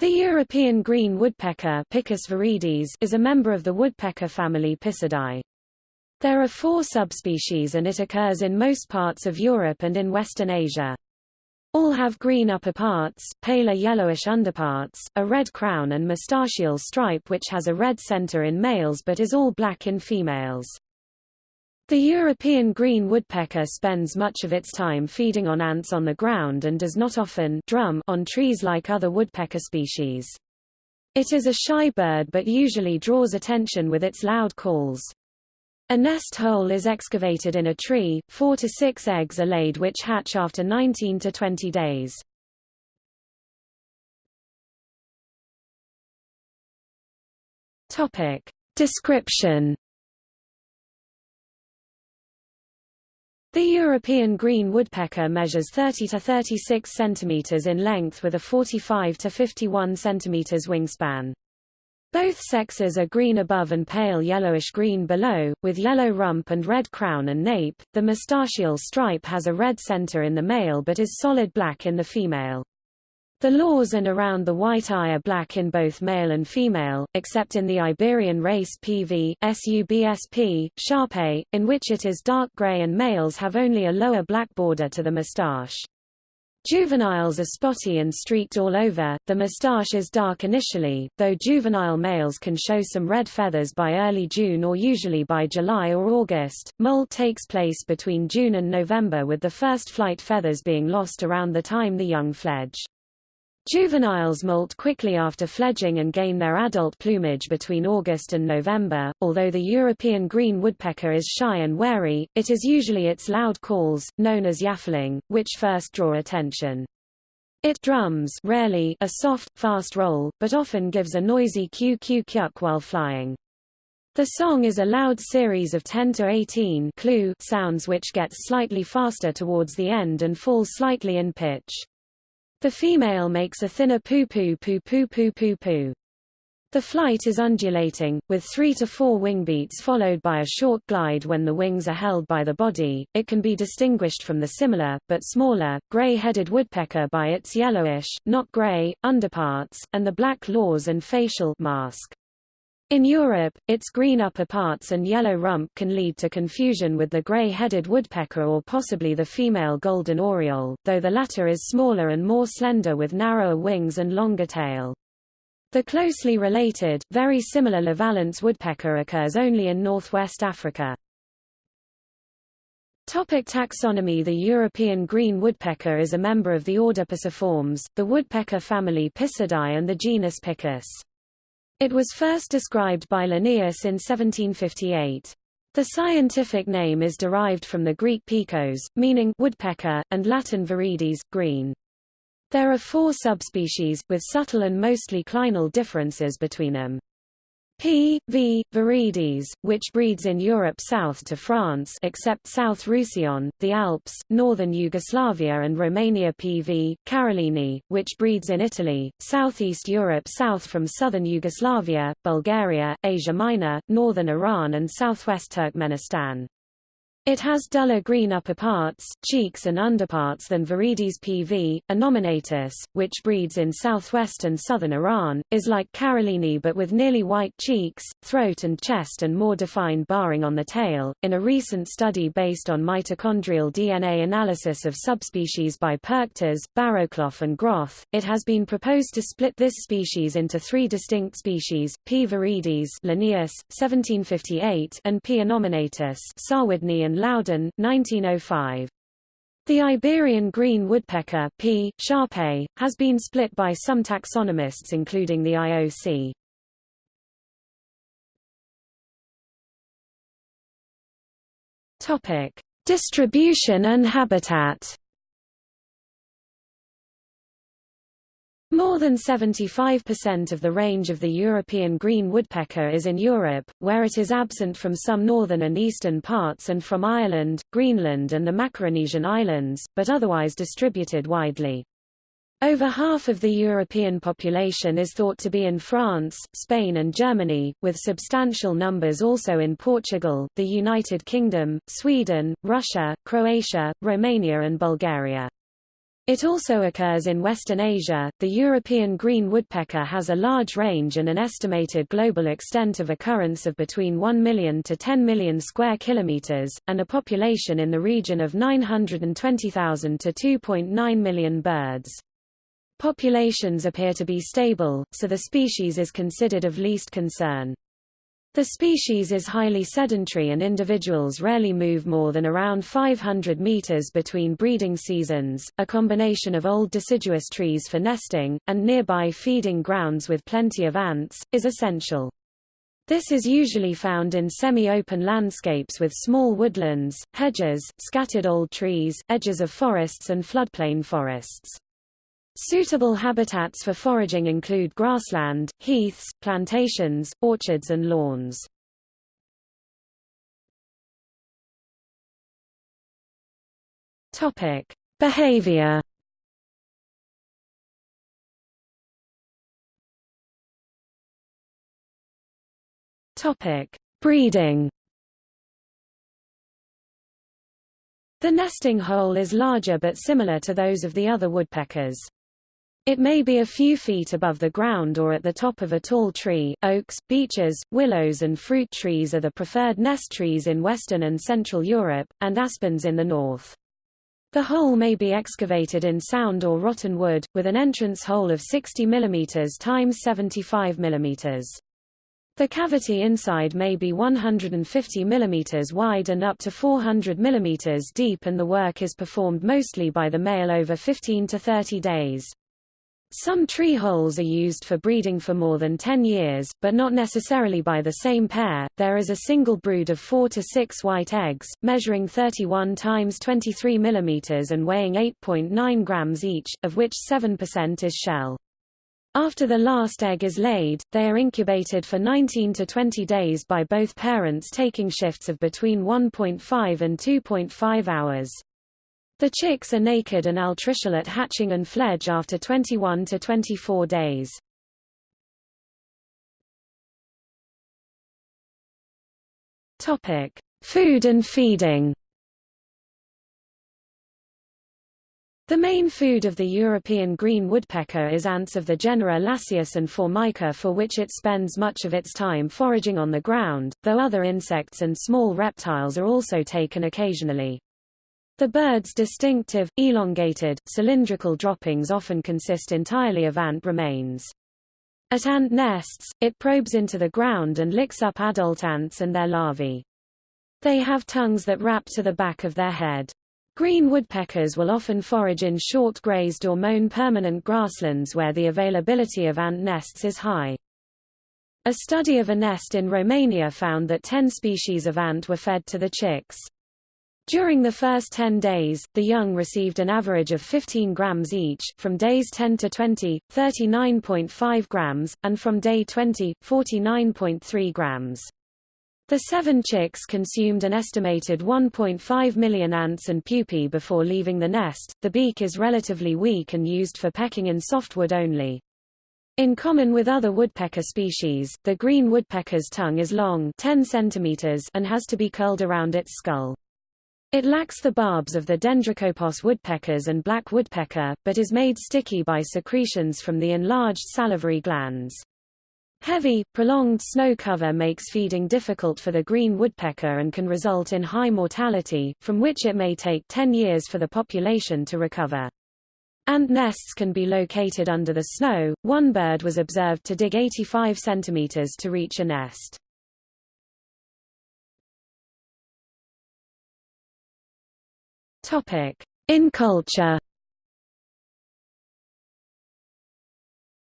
The European green woodpecker Picus viridis is a member of the woodpecker family Picidae. There are four subspecies and it occurs in most parts of Europe and in Western Asia. All have green upperparts, paler yellowish underparts, a red crown and moustachial stripe which has a red center in males but is all black in females. The European green woodpecker spends much of its time feeding on ants on the ground and does not often drum on trees like other woodpecker species. It is a shy bird but usually draws attention with its loud calls. A nest hole is excavated in a tree, four to six eggs are laid which hatch after 19 to 20 days. Topic. Description The European green woodpecker measures 30 to 36 centimeters in length with a 45 to 51 centimeters wingspan. Both sexes are green above and pale yellowish-green below, with yellow rump and red crown and nape. The moustachial stripe has a red center in the male but is solid black in the female. The lores and around the white eye are black in both male and female, except in the Iberian race PV, SUBSP, Sharpe, in which it is dark gray and males have only a lower black border to the moustache. Juveniles are spotty and streaked all over, the moustache is dark initially, though juvenile males can show some red feathers by early June or usually by July or August. Molt takes place between June and November with the first flight feathers being lost around the time the young fledge. Juveniles molt quickly after fledging and gain their adult plumage between August and November. Although the European green woodpecker is shy and wary, it is usually its loud calls, known as yaffling, which first draw attention. It drums rarely a soft, fast roll, but often gives a noisy q-q-kyuk while flying. The song is a loud series of 10 to 18 clue sounds which gets slightly faster towards the end and fall slightly in pitch. The female makes a thinner poo-poo poo-poo-poo-poo-poo. The flight is undulating, with three to four wing beats followed by a short glide when the wings are held by the body. It can be distinguished from the similar, but smaller, gray-headed woodpecker by its yellowish, not gray, underparts, and the black lores and facial mask. In Europe, its green upper parts and yellow rump can lead to confusion with the gray-headed woodpecker or possibly the female golden oriole, though the latter is smaller and more slender with narrower wings and longer tail. The closely related, very similar Levaillant's woodpecker occurs only in northwest Africa. Topic taxonomy The European green woodpecker is a member of the order Piciformes, the woodpecker family Picidae and the genus Picus. It was first described by Linnaeus in 1758. The scientific name is derived from the Greek picos, meaning woodpecker, and Latin viridis, green. There are four subspecies, with subtle and mostly clinal differences between them. P. v. viridis, which breeds in Europe south to France except South Roussillon, the Alps, northern Yugoslavia and Romania P. v. karelini, which breeds in Italy, southeast Europe south from southern Yugoslavia, Bulgaria, Asia Minor, northern Iran and southwest Turkmenistan. It has duller green upper parts, cheeks and underparts than Viridis pv. Innominatus, which breeds in southwest and southern Iran, is like Karelini but with nearly white cheeks, throat and chest and more defined barring on the tail. In a recent study based on mitochondrial DNA analysis of subspecies by Perktas, Barrowclough and Groth, it has been proposed to split this species into three distinct species, P. viridis Linnaeus, 1758, and P. innominatus Zarudny Loudon, 1905. The Iberian green woodpecker P. Sharpe, has been split by some taxonomists including the IOC. Topic: Distribution and habitat. More than 75% of the range of the European green woodpecker is in Europe, where it is absent from some northern and eastern parts and from Ireland, Greenland and the Macaronesian Islands, but otherwise distributed widely. Over half of the European population is thought to be in France, Spain and Germany, with substantial numbers also in Portugal, the United Kingdom, Sweden, Russia, Croatia, Romania and Bulgaria. It also occurs in Western Asia. The European green woodpecker has a large range and an estimated global extent of occurrence of between 1 million to 10 million square kilometers, and a population in the region of 920,000 to 2.9 million birds. Populations appear to be stable, so the species is considered of least concern. The species is highly sedentary and individuals rarely move more than around 500 meters between breeding seasons. A combination of old deciduous trees for nesting, and nearby feeding grounds with plenty of ants, is essential. This is usually found in semi-open landscapes with small woodlands, hedges, scattered old trees, edges of forests and floodplain forests. Suitable habitats for foraging include grassland, heaths, plantations, orchards and lawns. Topic: Behavior. Topic: Breeding. The nesting hole is larger but similar to those of the other woodpeckers. It may be a few feet above the ground or at the top of a tall tree. Oaks, beeches, willows and fruit trees are the preferred nest trees in Western and Central Europe, and aspens in the north. The hole may be excavated in sound or rotten wood, with an entrance hole of 60 mm x 75 mm. The cavity inside may be 150 mm wide and up to 400 mm deep and the work is performed mostly by the male over 15 to 30 days. Some tree holes are used for breeding for more than 10 years, but not necessarily by the same pair. There is a single brood of 4 to 6 white eggs, measuring 31 times 23 mm and weighing 8.9 grams each, of which 7% is shell. After the last egg is laid, they are incubated for 19 to 20 days by both parents taking shifts of between 1.5 and 2.5 hours. The chicks are naked and altricial at hatching and fledge after 21 to 24 days. Topic: Food and feeding. The main food of the European green woodpecker is ants of the genera Lasius and Formica for which it spends much of its time foraging on the ground, though other insects and small reptiles are also taken occasionally. The bird's distinctive, elongated, cylindrical droppings often consist entirely of ant remains. At ant nests, it probes into the ground and licks up adult ants and their larvae. They have tongues that wrap to the back of their head. Green woodpeckers will often forage in short grazed or mown permanent grasslands where the availability of ant nests is high. A study of a nest in Romania found that 10 species of ant were fed to the chicks. During the first 10 days, the young received an average of 15 grams each, from days 10 to 20, 39.5 grams, and from day 20, 49.3 grams. The seven chicks consumed an estimated 1.5 million ants and pupae before leaving the nest. The beak is relatively weak and used for pecking in softwood only. In common with other woodpecker species, the green woodpecker's tongue is long 10 centimeters and has to be curled around its skull. It lacks the barbs of the Dendrocopos woodpeckers and black woodpecker, but is made sticky by secretions from the enlarged salivary glands. Heavy, prolonged snow cover makes feeding difficult for the green woodpecker and can result in high mortality, from which it may take 10 years for the population to recover. Ant nests can be located under the snow. One bird was observed to dig 85 centimeters to reach a nest. In culture.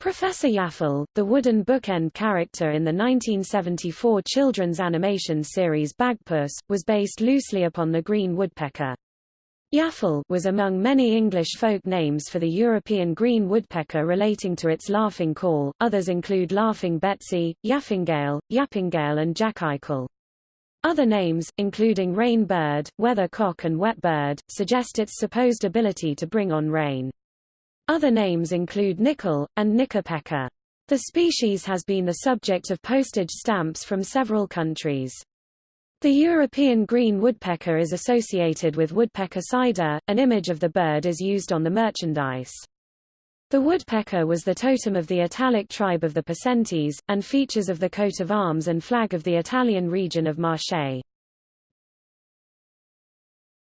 Professor Yaffle, the wooden bookend character in the 1974 children's animation series Bagpuss, was based loosely upon the green woodpecker. Yaffle was among many English folk names for the European green woodpecker relating to its laughing call, others include Laughing Betsy, Yaffingale, Yappingale and Jackeichel. Other names, including rain bird, weather cock and wet bird, suggest its supposed ability to bring on rain. Other names include nickel, and knickerpecker. The species has been the subject of postage stamps from several countries. The European green woodpecker is associated with woodpecker cider, an image of the bird is used on the merchandise. The woodpecker was the totem of the Italic tribe of the Picentes, and features of the coat of arms and flag of the Italian region of Marche.